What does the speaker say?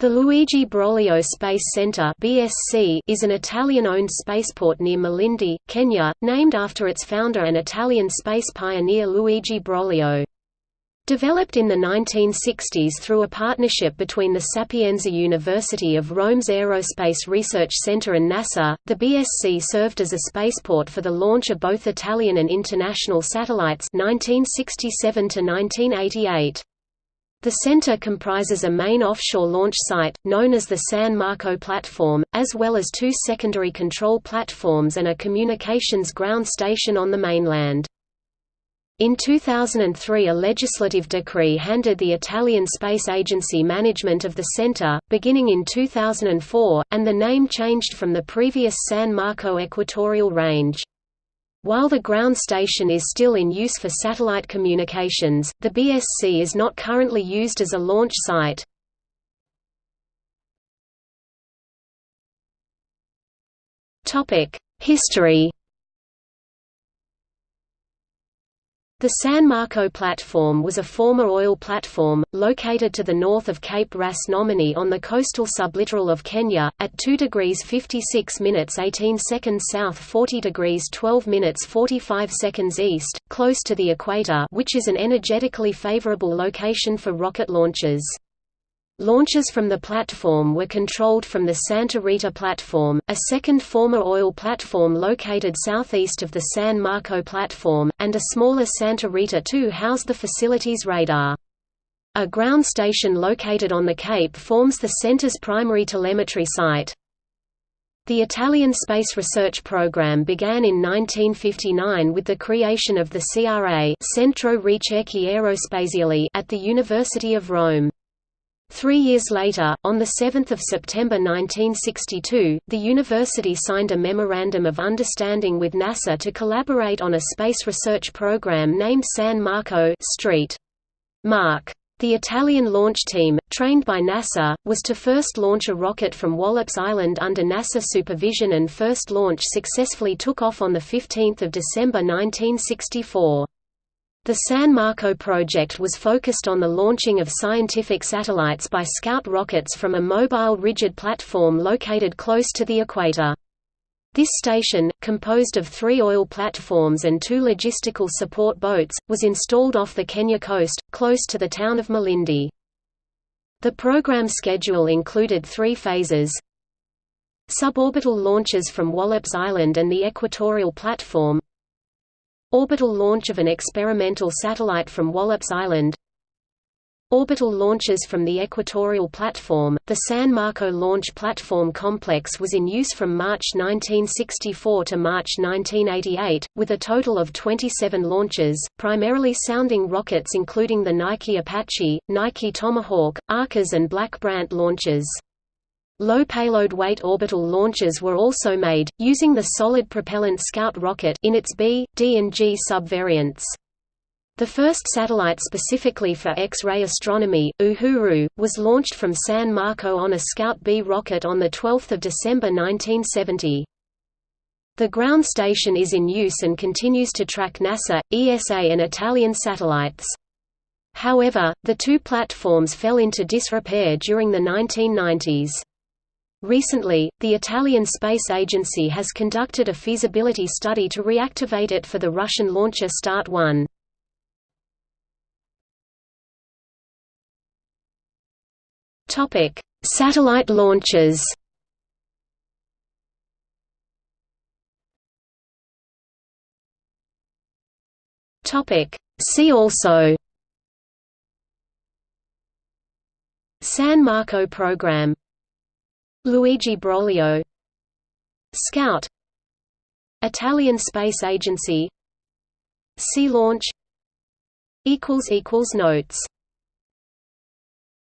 The Luigi Broglio Space Center (BSC) is an Italian-owned spaceport near Malindi, Kenya, named after its founder and Italian space pioneer Luigi Broglio. Developed in the 1960s through a partnership between the Sapienza University of Rome's Aerospace Research Center and NASA, the BSC served as a spaceport for the launch of both Italian and international satellites 1967 to 1988. The center comprises a main offshore launch site, known as the San Marco Platform, as well as two secondary control platforms and a communications ground station on the mainland. In 2003 a legislative decree handed the Italian Space Agency management of the center, beginning in 2004, and the name changed from the previous San Marco Equatorial Range. While the ground station is still in use for satellite communications, the BSC is not currently used as a launch site. History The San Marco platform was a former oil platform, located to the north of Cape Ras Ngomeni on the coastal sublittoral of Kenya, at 2 degrees 56 minutes 18 seconds south 40 degrees 12 minutes 45 seconds east, close to the equator which is an energetically favorable location for rocket launches. Launches from the platform were controlled from the Santa Rita platform, a second former oil platform located southeast of the San Marco platform, and a smaller Santa Rita II housed the facility's radar. A ground station located on the Cape forms the center's primary telemetry site. The Italian space research program began in 1959 with the creation of the CRA Centro Ricerche Aerospaziali at the University of Rome. Three years later, on 7 September 1962, the university signed a Memorandum of Understanding with NASA to collaborate on a space research program named San Marco Street. Mark. The Italian launch team, trained by NASA, was to first launch a rocket from Wallops Island under NASA supervision and first launch successfully took off on 15 December 1964. The San Marco project was focused on the launching of scientific satellites by Scout rockets from a mobile rigid platform located close to the equator. This station, composed of three oil platforms and two logistical support boats, was installed off the Kenya coast, close to the town of Malindi. The program schedule included three phases Suborbital launches from Wallops Island and the equatorial platform Orbital launch of an experimental satellite from Wallops Island Orbital launches from the equatorial platform. The San Marco Launch Platform Complex was in use from March 1964 to March 1988, with a total of 27 launches, primarily sounding rockets including the Nike Apache, Nike Tomahawk, Arcas and Black Brant launches. Low payload weight orbital launches were also made, using the solid propellant Scout rocket in its B, D and G subvariants. The first satellite specifically for X-ray astronomy, Uhuru, was launched from San Marco on a Scout B rocket on 12 December 1970. The ground station is in use and continues to track NASA, ESA and Italian satellites. However, the two platforms fell into disrepair during the 1990s. Recently, the Italian Space Agency has conducted a feasibility study to reactivate it for the Russian launcher Start 1. Topic: Satellite launches. Topic: See also San Marco program Luigi Broglio. Scout. Italian Space Agency. Sea Launch. Notes